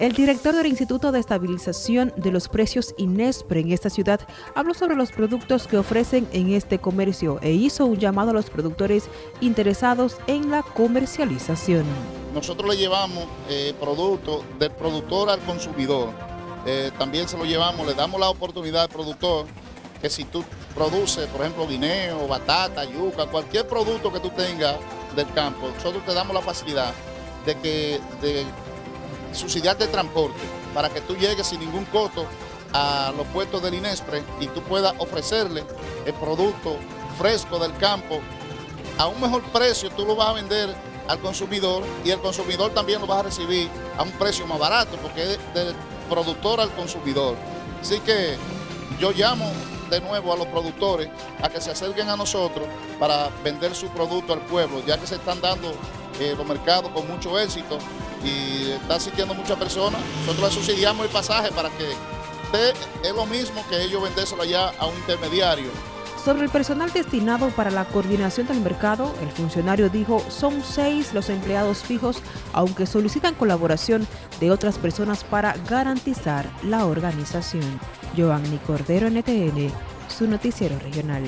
El director del Instituto de Estabilización de los Precios INESPRE en esta ciudad habló sobre los productos que ofrecen en este comercio e hizo un llamado a los productores interesados en la comercialización. Nosotros le llevamos eh, productos del productor al consumidor. Eh, también se lo llevamos, le damos la oportunidad al productor que si tú produces, por ejemplo, guineo, batata, yuca, cualquier producto que tú tengas del campo, nosotros te damos la facilidad de que subsidiar de transporte para que tú llegues sin ningún costo a los puestos del INESPRE y tú puedas ofrecerle el producto fresco del campo a un mejor precio, tú lo vas a vender al consumidor y el consumidor también lo vas a recibir a un precio más barato porque es del productor al consumidor. Así que yo llamo de nuevo a los productores a que se acerquen a nosotros para vender su producto al pueblo, ya que se están dando eh, los mercados con mucho éxito y está asistiendo muchas personas. Nosotros le subsidiamos el pasaje para que es lo mismo que ellos vendérselo allá a un intermediario. Sobre el personal destinado para la coordinación del mercado, el funcionario dijo son seis los empleados fijos, aunque solicitan colaboración de otras personas para garantizar la organización. Giovanni Cordero, NTN, su noticiero regional.